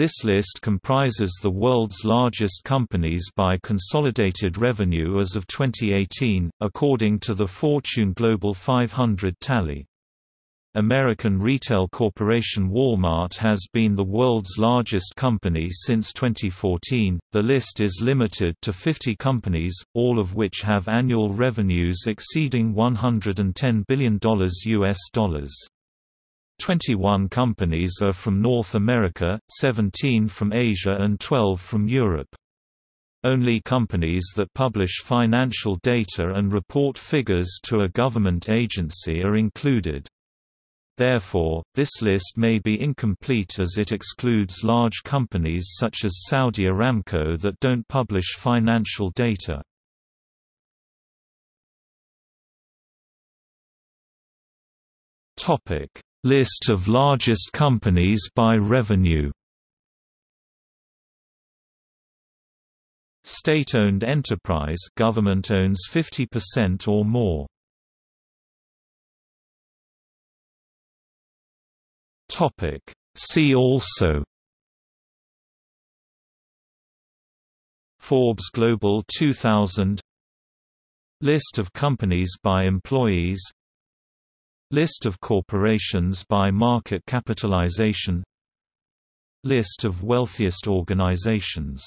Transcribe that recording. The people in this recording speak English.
This list comprises the world's largest companies by consolidated revenue as of 2018, according to the Fortune Global 500 tally. American retail corporation Walmart has been the world's largest company since 2014. The list is limited to 50 companies, all of which have annual revenues exceeding $110 billion US dollars. 21 companies are from North America, 17 from Asia and 12 from Europe. Only companies that publish financial data and report figures to a government agency are included. Therefore, this list may be incomplete as it excludes large companies such as Saudi Aramco that don't publish financial data. Topic: List of largest companies by revenue. State-owned enterprise government owns 50% or more. Topic. See also. Forbes Global 2000 List of companies by employees List of corporations by market capitalization. List of wealthiest organizations